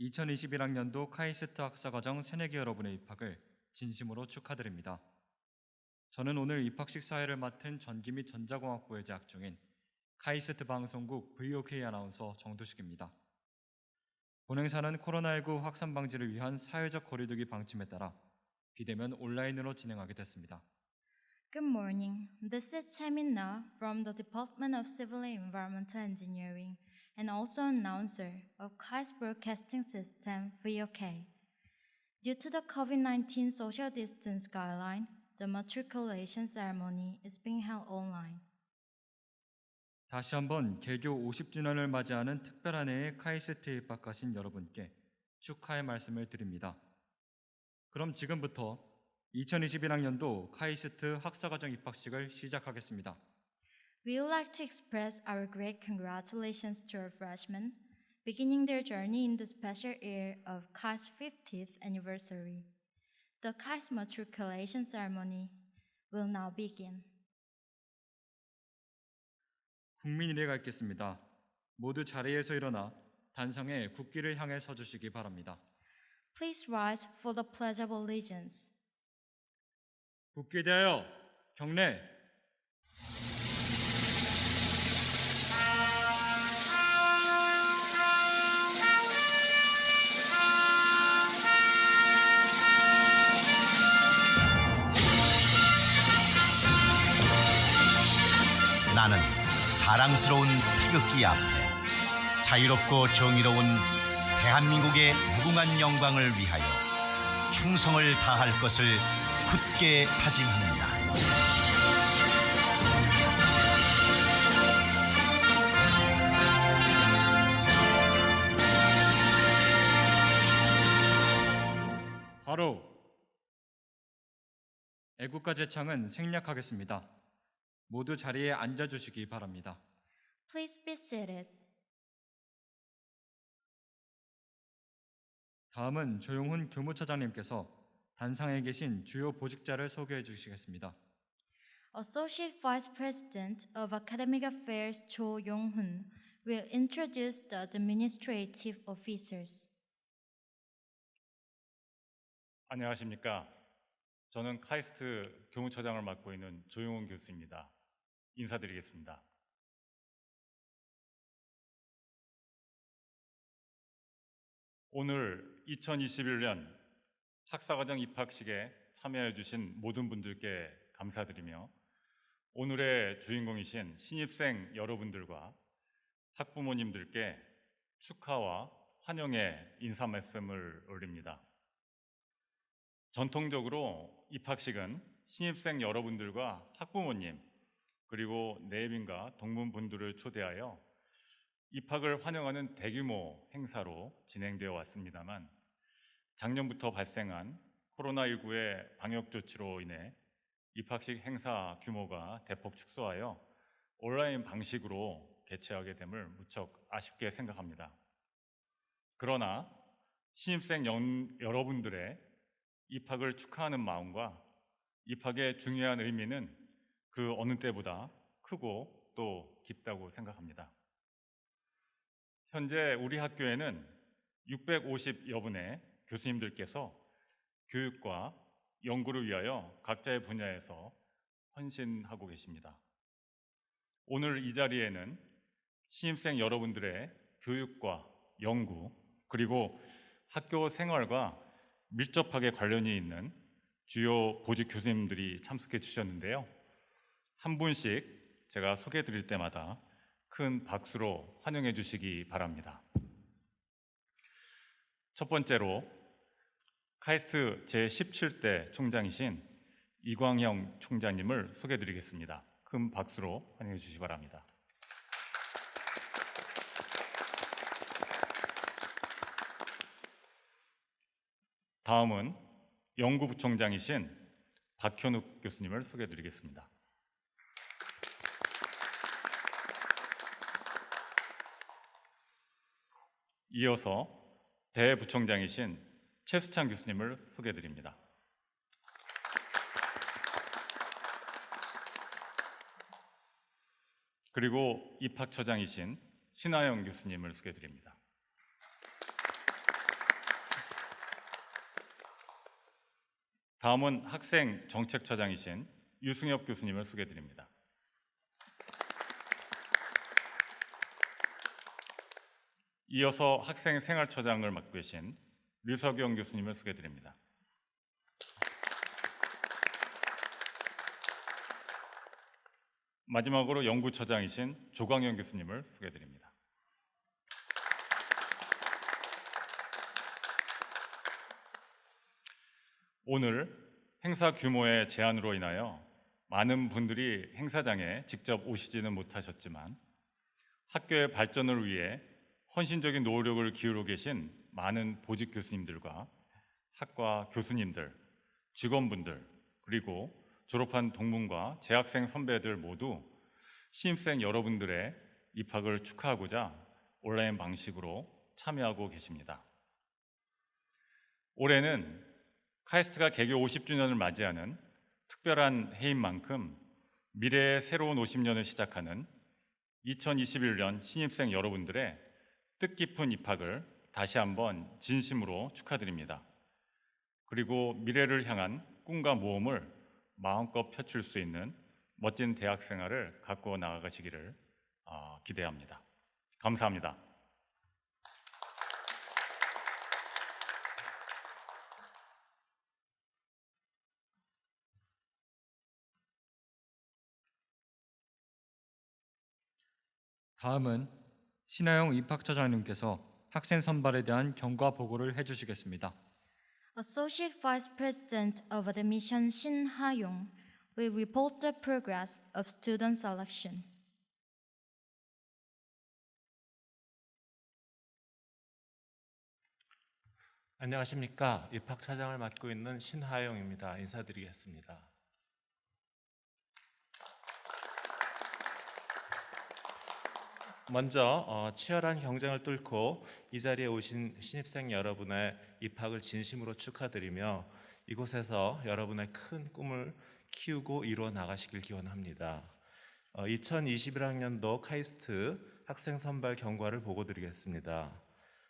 2021학년도 카이스트 학사과정 새내기 여러분의 입학을 진심으로 축하드립니다. 저는 오늘 입학식 사회를 맡은 전기 및 전자공학부에 재학 중인 카이스트 방송국 VOK 아나운서 정두식입니다. 본행사는 코로나19 확산 방지를 위한 사회적 거리두기 방침에 따라 비대면 온라인으로 진행하게 됐습니다. Good morning. This is Chaemin Na from the Department of Civil Environmental Engineering and also announcer of KAIST Broadcasting System VOK. Due to the COVID-19 social distance guideline, the matriculation ceremony is being held online. 다시 한번 개교 50주년을 맞이하는 특별한 해에 카이스트에 입학하신 여러분께 축하의 말씀을 드립니다. 그럼 지금부터 2021학년도 카이스트 학사과정 입학식을 시작하겠습니다. We would like to express our great congratulations to our freshmen beginning their journey in the special year of KAIST 50th anniversary. The KAIST matriculation ceremony will now begin. 국민일에가 있겠습니다. 모두 자리에서 일어나 단성에 국기를 향해 서주시기 바랍니다. Please rise for the Pledge of Allegiance. 국기에 대하여 경례! 나는 자랑스러운 태극기 앞에 자유롭고 정의로운 대한민국의 무궁한 영광을 위하여 충성을 다할 것을 굳게 다짐합니다. 바로 애국가 제창은 생략하겠습니다. 모두 자리에 앉아 주시기 바랍니다. Please be seated. 다음은 조용훈 교무처장님께서 단상에 계신 주요 보직자를 소개해 주시겠습니다. Associate Vice President of Academic Affairs Cho Yong-hun will introduce the administrative officers. 안녕하십니까. 저는 카이스트 교무처장을 맡고 있는 조용훈 교수입니다. 인사드리겠습니다. 오늘 2021년 학사과정 입학식에 참여해 주신 모든 분들께 감사드리며 오늘의 주인공이신 신입생 여러분들과 학부모님들께 축하와 환영의 인사 말씀을 올립니다. 전통적으로 입학식은 신입생 여러분들과 학부모님 그리고 내빈과 동문분들을 초대하여 입학을 환영하는 대규모 행사로 진행되어 왔습니다만 작년부터 발생한 코로나19의 방역 조치로 인해 입학식 행사 규모가 대폭 축소하여 온라인 방식으로 개최하게 됨을 무척 아쉽게 생각합니다. 그러나 신입생 연- 여러분들의 입학을 축하하는 마음과 입학의 중요한 의미는 그 어느 때보다 크고 또 깊다고 생각합니다. 현재 우리 학교에는 650여 분의 교수님들께서 교육과 연구를 위하여 각자의 분야에서 헌신하고 계십니다. 오늘 이 자리에는 신입생 여러분들의 교육과 연구 그리고 학교 생활과 밀접하게 관련이 있는 주요 보직 교수님들이 참석해 주셨는데요. 한 분씩 제가 소개해 드릴 때마다 큰 박수로 환영해 주시기 바랍니다. 첫 번째로 카이스트 제17대 총장이신 이광형 총장님을 소개해 드리겠습니다. 큰 박수로 환영해 주시기 바랍니다. 다음은 연구부총장이신 박현욱 교수님을 소개해 드리겠습니다. 이어서 대부총장이신 최수찬 교수님을 소개해 드립니다. 그리고 입학처장이신 신하영 교수님을 소개해 드립니다. 다음은 학생 정책처장이신 유승엽 교수님을 소개드립니다. 이어서 학생 생활처장을 맡고 계신 류석영 교수님을 소개드립니다. 마지막으로 연구처장이신 조광현 교수님을 소개드립니다. 오늘 행사 규모의 제한으로 인하여 많은 분들이 행사장에 직접 오시지는 못하셨지만 학교의 발전을 위해 헌신적인 노력을 기울여 계신 많은 보직 교수님들과 학과 교수님들, 직원분들, 그리고 졸업한 동문과 재학생 선배들 모두 신입생 여러분들의 입학을 축하하고자 온라인 방식으로 참여하고 계십니다. 올해는 카이스트가 개교 50주년을 맞이하는 특별한 해인 만큼 미래의 새로운 50년을 시작하는 2021년 신입생 여러분들의 뜻깊은 입학을 다시 한번 진심으로 축하드립니다. 그리고 미래를 향한 꿈과 모험을 마음껏 펼칠 수 있는 멋진 대학 생활을 갖고 나아가시기를 어, 기대합니다. 감사합니다. 다음은 신하영 입학처장님께서 학생 선발에 대한 경과 보고를 해주시겠습니다. Associate Vice President of Admission Shin Ha-yong will report the progress of student selection. 안녕하십니까. 입학 차장을 맡고 있는 신하영입니다. 인사드리겠습니다. 먼저 어, 치열한 경쟁을 뚫고 이 자리에 오신 신입생 여러분의 입학을 진심으로 축하드리며 이곳에서 여러분의 큰 꿈을 키우고 이루어 나가시길 기원합니다. 어, 2021학년도 카이스트 학생 선발 경과를 보고 드리겠습니다.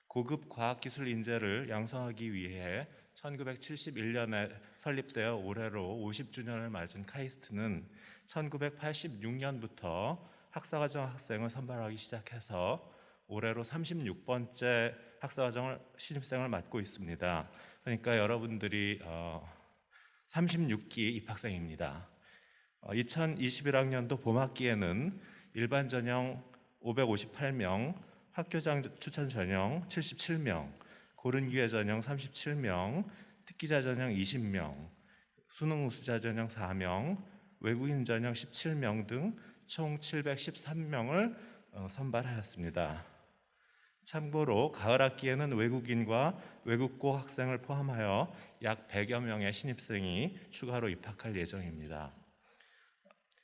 고급 과학기술 인재를 양성하기 위해 1971년에 설립되어 올해로 50주년을 맞은 카이스트는 1986년부터 학사과정 학생을 선발하기 시작해서 올해로 36번째 학사과정을 신입생을 맡고 있습니다. 그러니까 여러분들이 어, 36기 입학생입니다. 어, 2021학년도 봄학기에는 일반 전형 558명, 학교장 추천 전형 77명, 고른 기회 전형 37명, 특기자 전형 20명, 수능 우수자 전형 4명, 외국인 전형 17명 등 총 713명을 어, 선발하였습니다. 참고로 가을 학기에는 외국인과 외국고 학생을 포함하여 약 100여 명의 신입생이 추가로 입학할 예정입니다.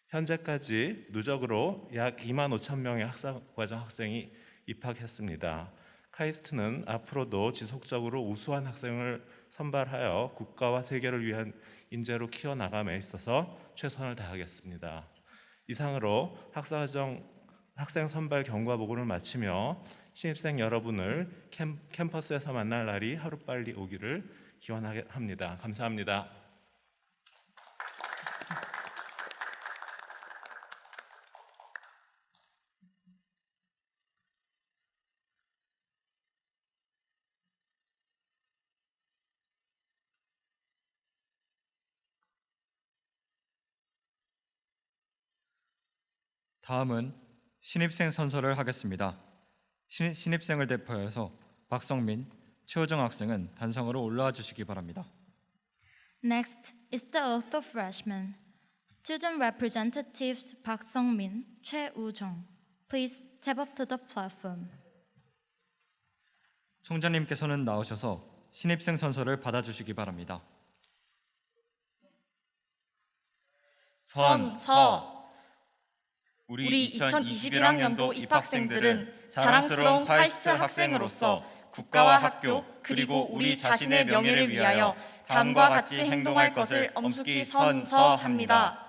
현재까지 누적으로 약 2만 5천 명의 학사과정 학생이 입학했습니다. 카이스트는 앞으로도 지속적으로 우수한 학생을 선발하여 국가와 세계를 위한 인재로 키워나감에 있어서 최선을 다하겠습니다. 이상으로 학사과정 학생 선발 경과 보고를 마치며 신입생 여러분을 캠, 캠퍼스에서 만날 날이 하루빨리 오기를 기원합니다. 감사합니다. 다음은 신입생 선서를 하겠습니다. 신, 신입생을 대표해서 박성민, 최호정 학생은 단상으로 올라와 주시기 바랍니다. Next is the oath of freshmen. Student representatives Park Sung-min, Choi Woo-jung. Please step up to the platform. 총장님께서는 나오셔서 신입생 선서를 받아주시기 바랍니다. 선서 우리 2021학년도 입학생들은 자랑스러운 카이스트 학생으로서 국가와 학교 그리고 우리 자신의 명예를 위하여 다음과 같이 행동할 것을 엄숙히 선서합니다.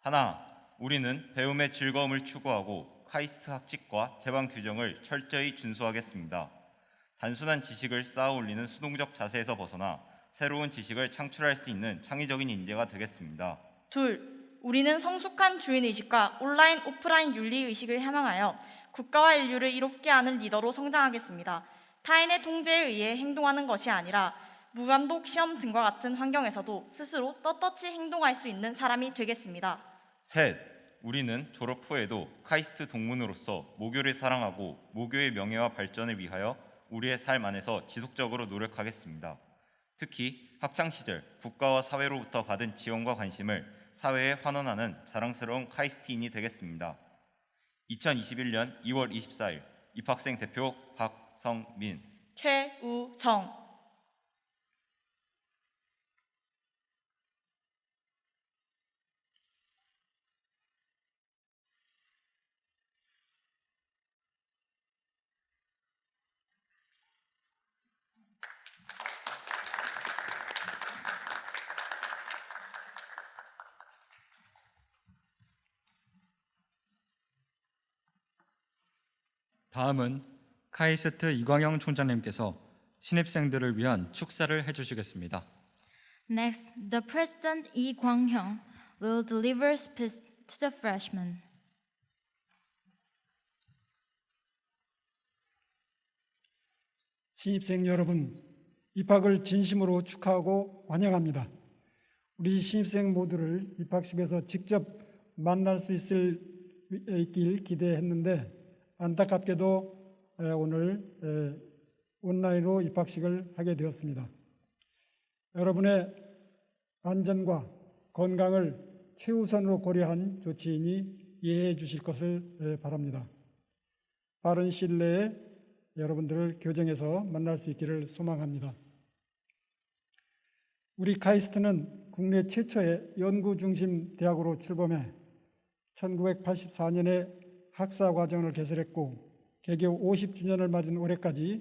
하나, 우리는 배움의 즐거움을 추구하고 카이스트 학칙과 제방 규정을 철저히 준수하겠습니다. 단순한 지식을 쌓아 올리는 수동적 자세에서 벗어나 새로운 지식을 창출할 수 있는 창의적인 인재가 되겠습니다. 둘, 우리는 성숙한 주인의식과 온라인, 오프라인 윤리의식을 향하여 국가와 인류를 이롭게 하는 리더로 성장하겠습니다. 타인의 통제에 의해 행동하는 것이 아니라 무감독 시험 등과 같은 환경에서도 스스로 떳떳이 행동할 수 있는 사람이 되겠습니다. 셋, 우리는 졸업 후에도 카이스트 동문으로서 모교를 사랑하고 모교의 명예와 발전을 위하여 우리의 삶 안에서 지속적으로 노력하겠습니다. 특히 학창 시절 국가와 사회로부터 받은 지원과 관심을 사회에 환원하는 자랑스러운 카이스트인이 되겠습니다. 2021년 2월 24일 입학생 대표 박성민 최우정 다음은 카이스트 이광영 총장님께서 신입생들을 위한 축사를 해주시겠습니다. Next, the President Lee Kwang-hyung will deliver speech to the freshmen. 신입생 여러분, 입학을 진심으로 축하하고 환영합니다. 우리 신입생 모두를 입학식에서 직접 만날 수 있을 있길 기대했는데 안타깝게도 에, 오늘 에, 온라인으로 입학식을 하게 되었습니다. 여러분의 안전과 건강을 최우선으로 고려한 조치이니 이해해 주실 것을 에, 바랍니다. 빠른 시일 내에 여러분들을 교정에서 만날 수 있기를 소망합니다. 우리 카이스트는 국내 최초의 연구 중심 대학으로 출범해 1984년에 학사 과정을 개설했고 개교 50주년을 맞은 올해까지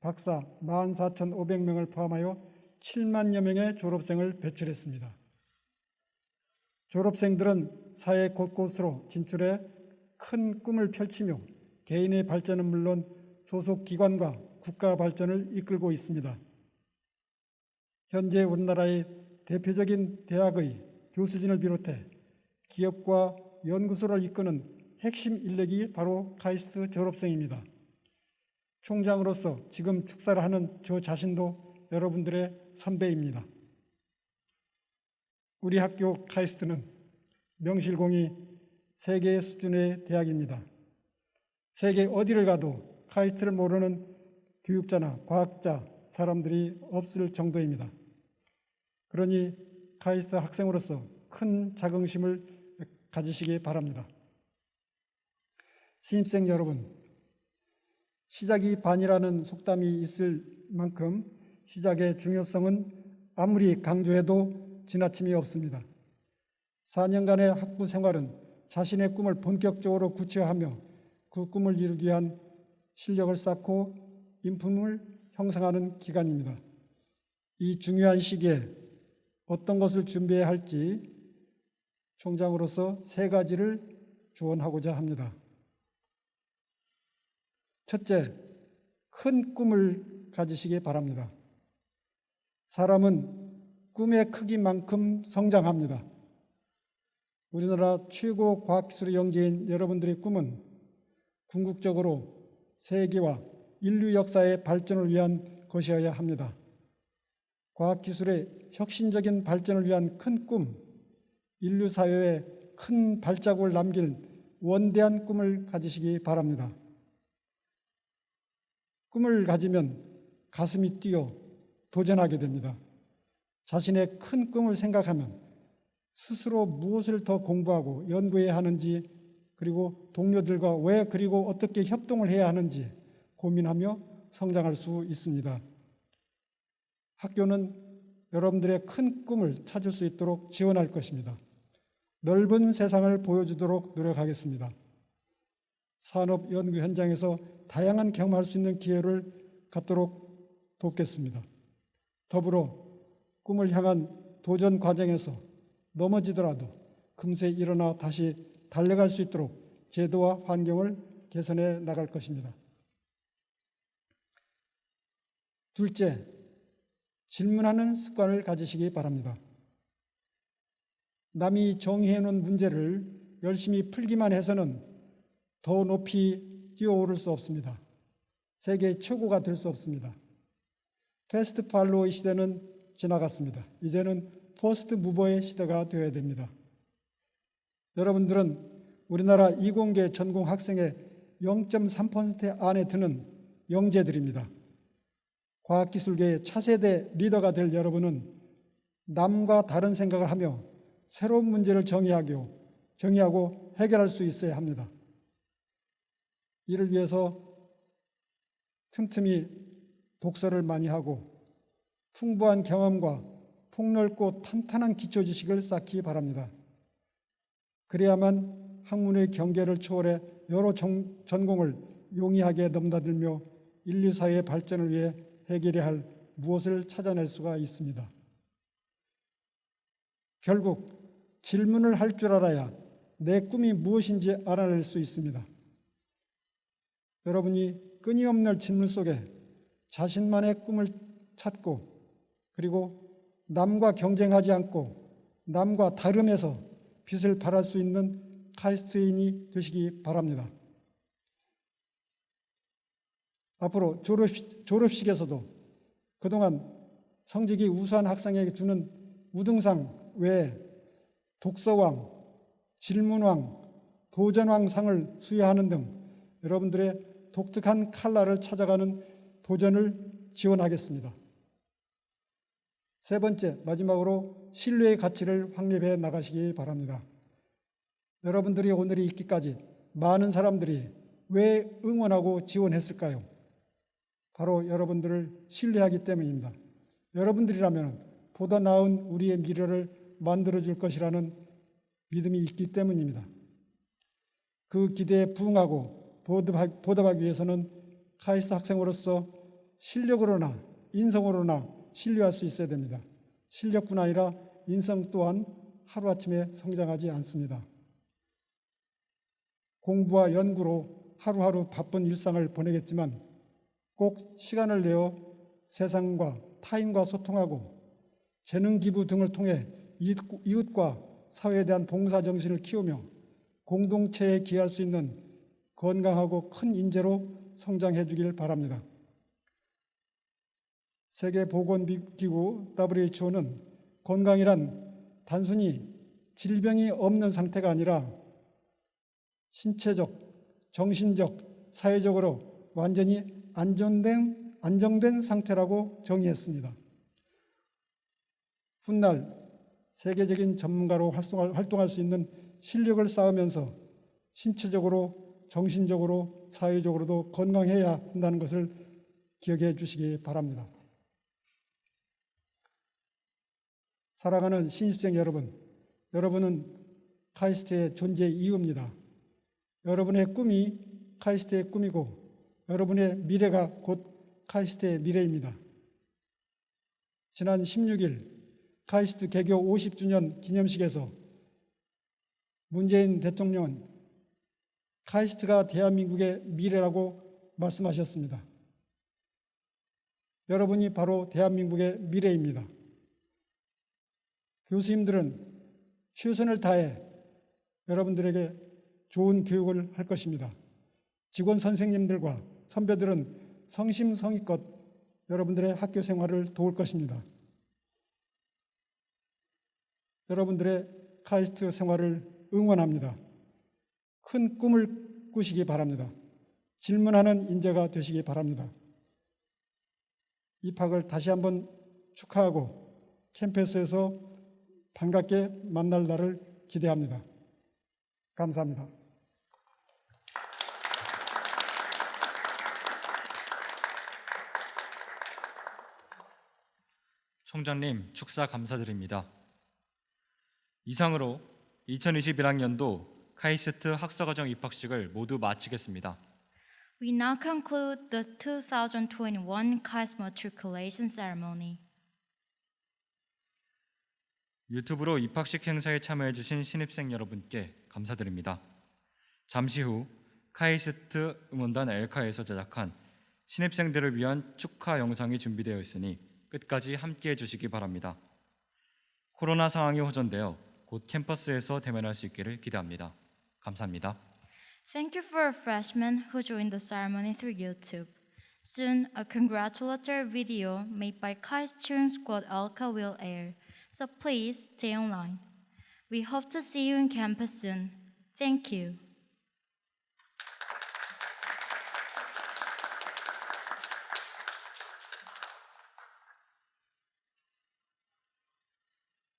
박사 14,500명을 포함하여 7만여 명의 졸업생을 배출했습니다. 졸업생들은 사회 곳곳으로 진출해 큰 꿈을 펼치며 개인의 발전은 물론 소속 기관과 국가 발전을 이끌고 있습니다. 현재 우리나라의 대표적인 대학의 교수진을 비롯해 기업과 연구소를 이끄는 핵심 인력이 바로 카이스트 졸업생입니다. 총장으로서 지금 축사를 하는 저 자신도 여러분들의 선배입니다. 우리 학교 카이스트는 명실공히 세계 수준의 대학입니다. 세계 어디를 가도 카이스트를 모르는 교육자나 과학자, 사람들이 없을 정도입니다. 그러니 카이스트 학생으로서 큰 자긍심을 가지시기 바랍니다. 신입생 여러분, 시작이 반이라는 속담이 있을 만큼 시작의 중요성은 아무리 강조해도 지나침이 없습니다. 4년간의 학부 생활은 자신의 꿈을 본격적으로 구체화하며 그 꿈을 이루기 위한 실력을 쌓고 인품을 형성하는 기간입니다. 이 중요한 시기에 어떤 것을 준비해야 할지 총장으로서 세 가지를 조언하고자 합니다. 첫째, 큰 꿈을 가지시기 바랍니다. 사람은 꿈의 크기만큼 성장합니다. 우리나라 최고 과학기술의 영재인 여러분들의 꿈은 궁극적으로 세계와 인류 역사의 발전을 위한 것이어야 합니다. 과학기술의 혁신적인 발전을 위한 큰 꿈, 인류 사회에 큰 발자국을 남길 원대한 꿈을 가지시기 바랍니다. 꿈을 가지면 가슴이 뛰어 도전하게 됩니다. 자신의 큰 꿈을 생각하면 스스로 무엇을 더 공부하고 연구해야 하는지 그리고 동료들과 왜 그리고 어떻게 협동을 해야 하는지 고민하며 성장할 수 있습니다. 학교는 여러분들의 큰 꿈을 찾을 수 있도록 지원할 것입니다. 넓은 세상을 보여주도록 노력하겠습니다. 산업 연구 현장에서 다양한 경험할 수 있는 기회를 갖도록 돕겠습니다. 더불어 꿈을 향한 도전 과정에서 넘어지더라도 금세 일어나 다시 달려갈 수 있도록 제도와 환경을 개선해 나갈 것입니다. 둘째, 질문하는 습관을 가지시기 바랍니다. 남이 정의해 놓은 문제를 열심히 풀기만 해서는 더 높이 뛰어오를 수 없습니다. 세계 최고가 될 수 없습니다. fast follower의 시대는 지나갔습니다. 이제는 first mover의 시대가 되어야 됩니다. 여러분들은 우리나라 이공계 전공 학생의 0.3% 안에 드는 영재들입니다. 과학기술계의 차세대 리더가 될 여러분은 남과 다른 생각을 하며 새로운 문제를 정의하고, 정의하고 해결할 수 있어야 합니다. 이를 위해서 틈틈이 독서를 많이 하고 풍부한 경험과 폭넓고 탄탄한 기초 지식을 쌓기 바랍니다. 그래야만 학문의 경계를 초월해 여러 정- 전공을 용이하게 넘나들며 인류 사회의 발전을 위해 해결해야 할 무엇을 찾아낼 수가 있습니다. 결국 질문을 할 줄 알아야 내 꿈이 무엇인지 알아낼 수 있습니다. 여러분이 끊임없는 질문 속에 자신만의 꿈을 찾고 그리고 남과 경쟁하지 않고 남과 다름에서 빛을 발할 수 있는 카이스트인이 되시기 바랍니다. 앞으로 졸업식, 졸업식에서도 그동안 성적이 우수한 학생에게 주는 우등상 외에 독서왕, 질문왕, 도전왕 상을 수여하는 등 여러분들의 독특한 칼라를 찾아가는 도전을 지원하겠습니다. 세 번째, 마지막으로 신뢰의 가치를 확립해 나가시기 바랍니다. 여러분들이 오늘이 있기까지 많은 사람들이 왜 응원하고 지원했을까요? 바로 여러분들을 신뢰하기 때문입니다. 여러분들이라면 보다 나은 우리의 미래를 만들어 줄 것이라는 믿음이 있기 때문입니다. 그 기대에 부응하고 보답하- 보답하기 위해서는 카이스트 학생으로서 실력으로나 인성으로나 신뢰할 수 있어야 됩니다. 실력뿐 아니라 인성 또한 하루아침에 성장하지 않습니다. 공부와 연구로 하루하루 바쁜 일상을 보내겠지만 꼭 시간을 내어 세상과 타인과 소통하고 재능 기부 등을 통해 이웃- 이웃과 사회에 대한 봉사 정신을 키우며 공동체에 기여할 수 있는 건강하고 큰 인재로 성장해 주길 바랍니다. 세계보건기구 WHO는 건강이란 단순히 질병이 없는 상태가 아니라 신체적, 정신적, 사회적으로 완전히 안정된, 안정된 상태라고 정의했습니다. 훗날 세계적인 전문가로 활동할 수 있는 실력을 쌓으면서 신체적으로, 정신적으로, 사회적으로도 건강해야 한다는 것을 기억해 주시기 바랍니다. 사랑하는 신입생 여러분, 여러분은 카이스트의 존재 이유입니다. 여러분의 꿈이 카이스트의 꿈이고 여러분의 미래가 곧 카이스트의 미래입니다. 지난 16일 카이스트 개교 50주년 기념식에서 문재인 대통령은 카이스트가 대한민국의 미래라고 말씀하셨습니다. 여러분이 바로 대한민국의 미래입니다. 교수님들은 최선을 다해 여러분들에게 좋은 교육을 할 것입니다. 직원 선생님들과 선배들은 성심성의껏 여러분들의 학교 생활을 도울 것입니다. 여러분들의 카이스트 생활을 응원합니다. 큰 꿈을 꾸시기 바랍니다. 질문하는 인재가 되시기 바랍니다. 입학을 다시 한번 축하하고 캠퍼스에서 반갑게 만날 날을 기대합니다. 감사합니다. 총장님 축사 감사드립니다. 이상으로 2021학년도 카이스트 학사과정 입학식을 모두 마치겠습니다. We now conclude the 2021 KAIST matriculation ceremony. 유튜브로 입학식 행사에 참여해 주신 신입생 여러분께 감사드립니다. 잠시 후 카이스트 응원단 엘카에서 제작한 신입생들을 위한 축하 영상이 준비되어 있으니 끝까지 함께 해 주시기 바랍니다. 코로나 상황이 호전되어 곧 캠퍼스에서 대면할 수 있기를 기대합니다. 감사합니다. Thank you for freshmen who joined the ceremony through YouTube. Soon, a congratulatory video made by Kai's cheering squad Alka will air, so please stay online. We hope to see you in campus soon. Thank you.